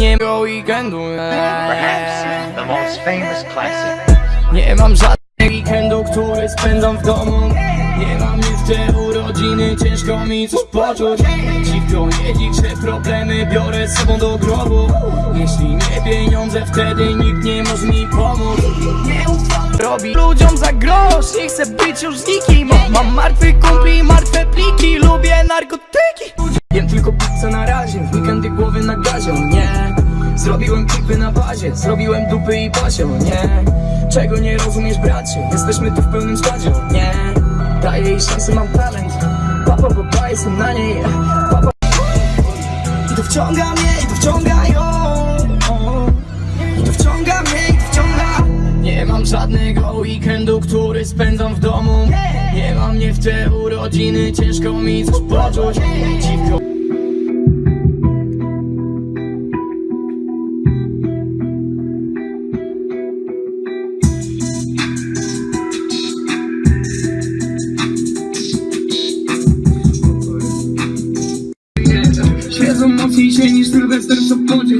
nie ma weekendu. Perhaps the most famous classic. Nie mam żadnego weekendu, który spędzam w domu. Nie mam jeszcze urodziny, ciężko mi coś poczuć. Dziwko nie liczę problemy, biorę z sobą do grobu. Jeśli nie pieniądze, wtedy nikt nie może mi pomóc. Nie ufam Robi ludziom za grosz, nie chcę być już z nikim. Mam martwy kumpli, martwe pliki, lubię narkotyki weekendy głowy na gazie, nie. Zrobiłem klipy na bazie, zrobiłem dupy i pasio, nie. Czego nie rozumiesz bracie, jesteśmy tu w pełnym składzie, nie. Daję jej szansę, mam talent, papa, papa, jestem na niej. Papa. I to wciąga mnie, i to wciąga ją. I to wciąga mnie, i to wciąga. Nie mam żadnego weekendu, który spędzam w domu. Nie mam mnie w te urodziny, ciężko mi coś poczuć. Dziwko emocji się niż Sylwester w Sopocie